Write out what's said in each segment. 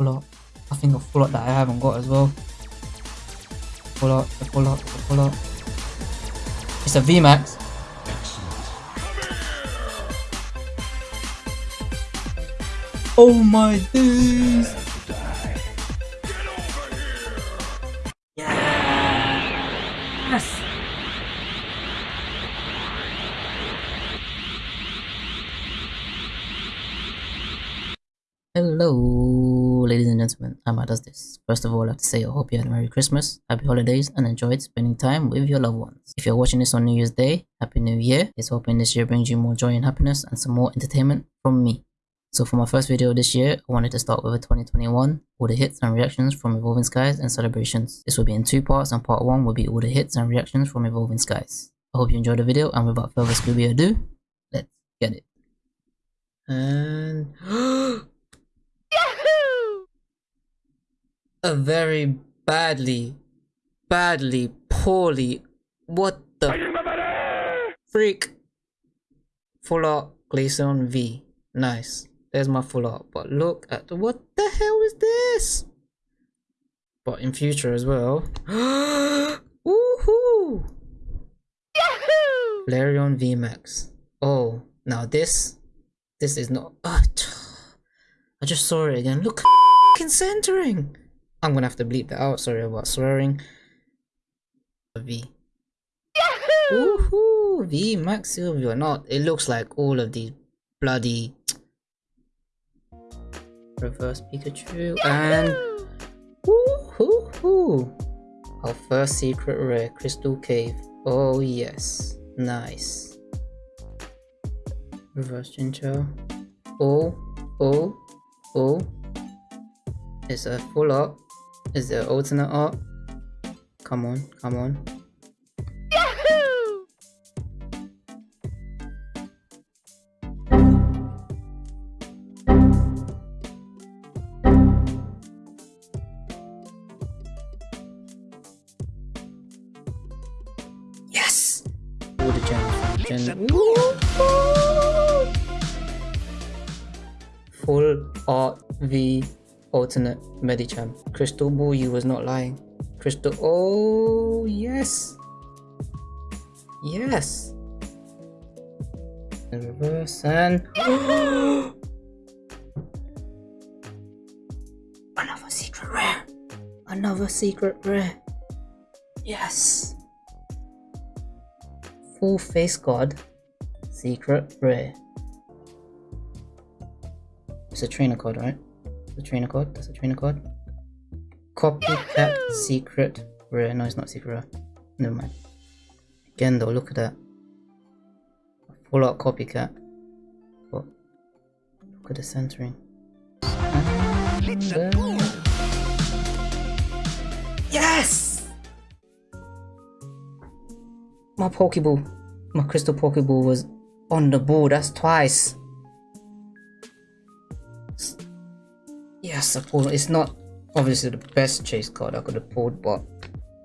full art. I think a full art that I haven't got as well. Full art, a full art, a full art. It's a VMAX. Oh my days! Yes! Hello, gentlemen. Amma does this. First of all, I have to say I hope you had a Merry Christmas, Happy Holidays, and enjoyed spending time with your loved ones. If you're watching this on New Year's Day, Happy New Year. It's hoping this year brings you more joy and happiness and some more entertainment from me. So for my first video this year, I wanted to start with a 2021, all the hits and reactions from Evolving Skies and celebrations. This will be in two parts and part one will be all the hits and reactions from Evolving Skies. I hope you enjoyed the video and without further Scooby ado, let's get it. And a very badly, badly, poorly, what the freak full art Glaceon V. Nice. There's my full art. But look at the, what the hell is this? But in future as well. Woohoo! Yahoo! Flareon VMAX. Oh, now this, this is not. Uh, I just saw it again. Look, centering. I'm gonna have to bleep that out. Sorry about swearing. V. Yahoo! Woohoo! V Max Sylveon. Not. It looks like all of these bloody reverse Pikachu Yahoo! and woohoo! Our first secret rare, Crystal Cave. Oh yes, nice. Reverse Chinchou. Oh, oh, oh. It's a full art. Is there alternate art? Come on, come on. Yahoo! Yes! All the gems Gen. Full art V alternate Medicham. Crystal Ball, you was not lying. Crystal, oh yes, yes. Reverse and another secret rare, another secret rare. Yes. Full Face Guard, secret rare. It's a trainer card, right? The trainer card. That's a trainer card. Copycat secret rare. No, it's not secret rare. Never mind. Again though, look at that. Full out copycat. But look at the centering. Yes! My Pokeball, my crystal Pokeball was on the board. That's twice. I pulled. It's not obviously the best chase card I could have pulled, but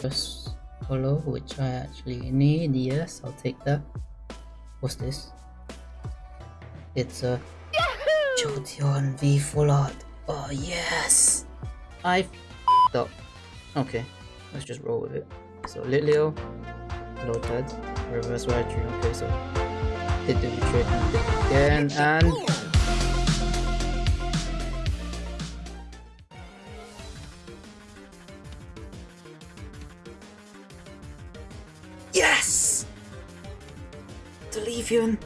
just follow, which I actually need. Yes, I'll take that. What's this? It's a Jolteon V full art. Oh yes! I f***ed up. Okay, let's just roll with it. So Litleo, Lotad, Reverse Raichu. Okay, so did the trick again and Leafeon,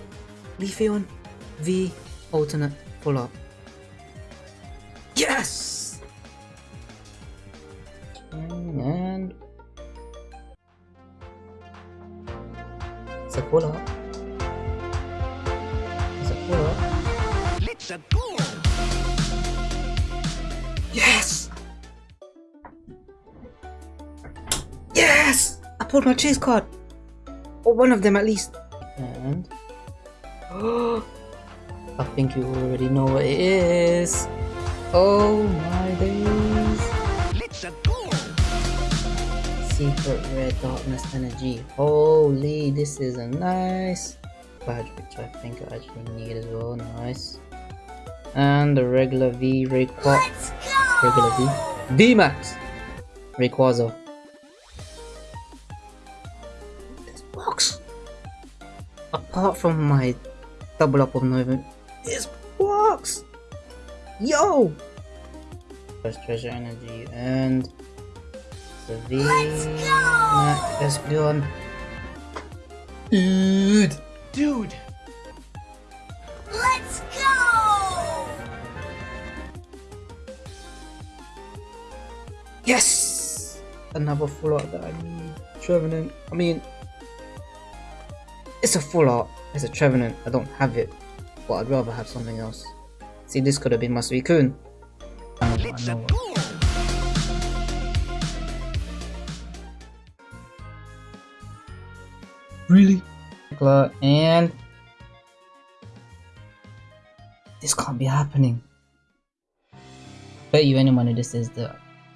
Leafeon V alternate pull up. Yes! And it's a full up. It's a full up. Let's go! Yes! Yes! I pulled my chase card. Or one of them at least. And I think you already know what it is. Oh my days. Let's go. Secret Red Darkness Energy. Holy, this is a nice badge which I think I actually need as well. Nice. And the regular V Rayquaza. Regular V. VMAX! Rayquaza. Apart from my double up of Noivern, this box! Yo! First treasure energy and the V Max Espeon. Dude! Dude! Let's go! Yes! Another full that I need. Trevenant. I mean, it's a full art. It's a Trevenant. I don't have it, but I'd rather have something else. See, this could have been my Suicune. I know, I know. Really? And this can't be happening. Bet you any money this is the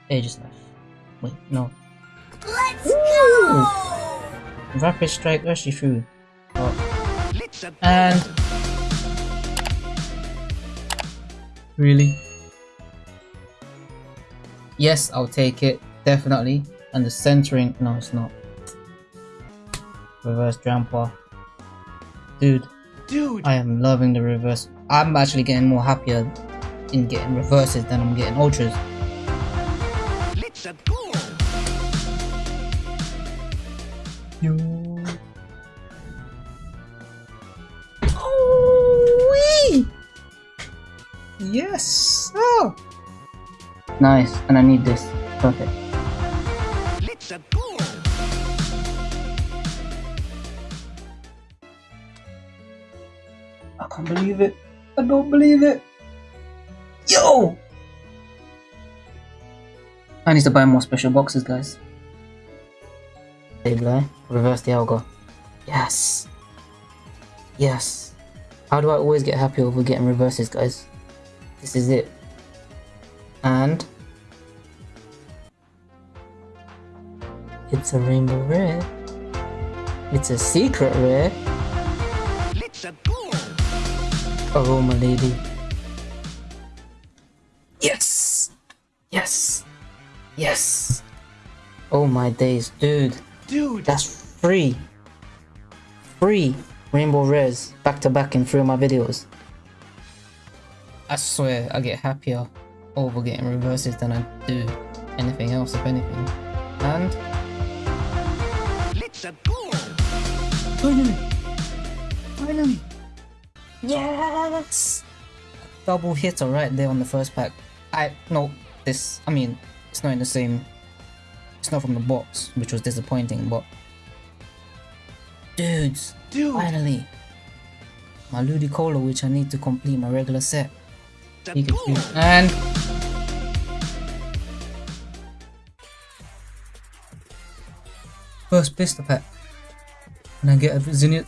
Aegislash. Wait, no. Let's go! Rapid Strike Urshifu. And Really? yes, I'll take it. Definitely. And the centering, no, it's not. Reverse Drampa. Dude, Dude! I am loving the reverse. I'm actually getting more happier in getting reverses than I'm getting ultras. Let's go! You. Yes. Oh. Nice, and I need this. Perfect. Let's go! I can't believe it. I don't believe it. Yo! I need to buy more special boxes, guys. Sableye, eh? reverse the Algo. Yes. Yes. How do I always get happy over getting reverses, guys? This is it. And it's a rainbow rare. It's a secret rare. Oh, my lady. Yes! Yes! Yes! Oh my days, dude. Dude! That's free. Free rainbow rares back to back in three of my videos. I swear I get happier over getting reverses than I do anything else, if anything. And Let's go! finally, finally, yes! Double hitter right there on the first pack. I no, this. I mean, it's not in the same. It's not from the box, which was disappointing, but dudes, Dude! finally, my Ludicolo, which I need to complete my regular set. And first pistol pack. Can I get a Zinnia?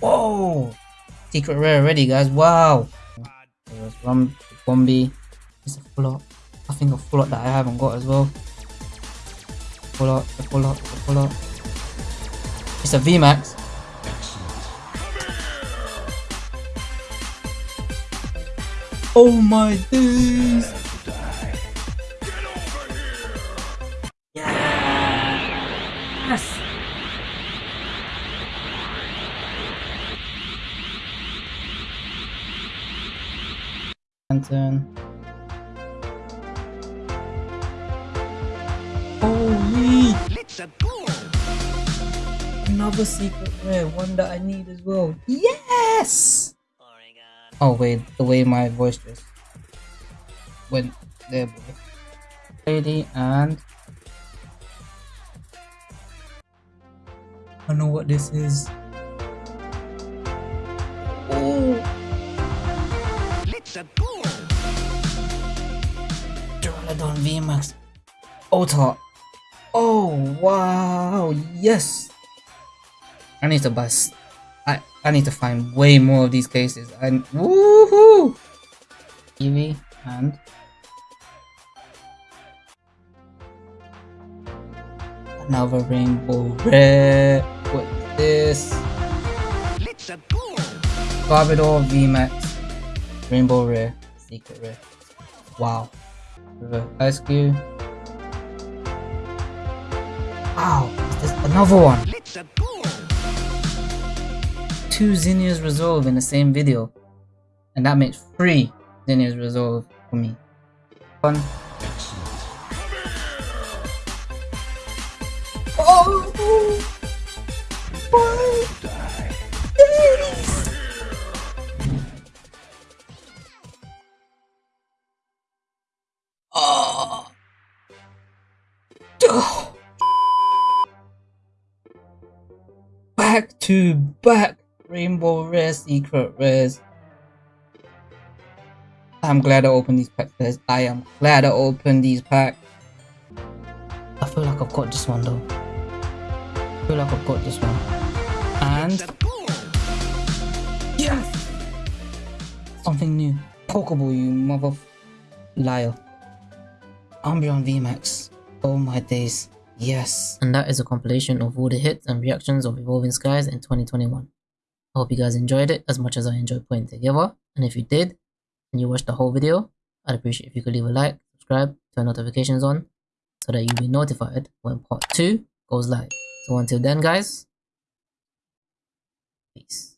Whoa! Secret rare already, guys. Wow. There's Rum, Bombi. It's a full. I think a full that I haven't got as well. Full art, a full a full. It's a VMAX. Oh my days! Yes! Lantern. Holy! Let's go! Another secret rare, one that I need as well. Yes! Oh wait, the way my voice just went there, boy. Lady and I know what this is. Oh, Let's go! Duraludon VMAX Ultra. Oh wow, yes. I need to buy. S- I I need to find way more of these cases. And woohoo! Eevee and another rainbow rare. What is this? Let's go! Garbodor VMAX Rainbow Rare. secret rare. Wow. Reverse ice cube. Wow, is this another one? Two Zinnia's Resolve in the same video. And that makes three Zinnia's Resolve for me. One. Oh! Oh! Back to back Rainbow Rare Secret Rares. I'm glad I opened these packs, guys. I am glad I opened these packs. I feel like I've got this one though. I feel like I've got this one. And yes! Something new. Pokeball, you mother f- liar. Umbreon VMAX. Oh my days. Yes. And that is a compilation of all the hits and reactions of Evolving Skies in 2021. I hope you guys enjoyed it as much as I enjoyed putting together. And if you did, and you watched the whole video, I'd appreciate if you could leave a like, subscribe, turn notifications on, so that you'll be notified when part 2 goes live. So until then guys, peace.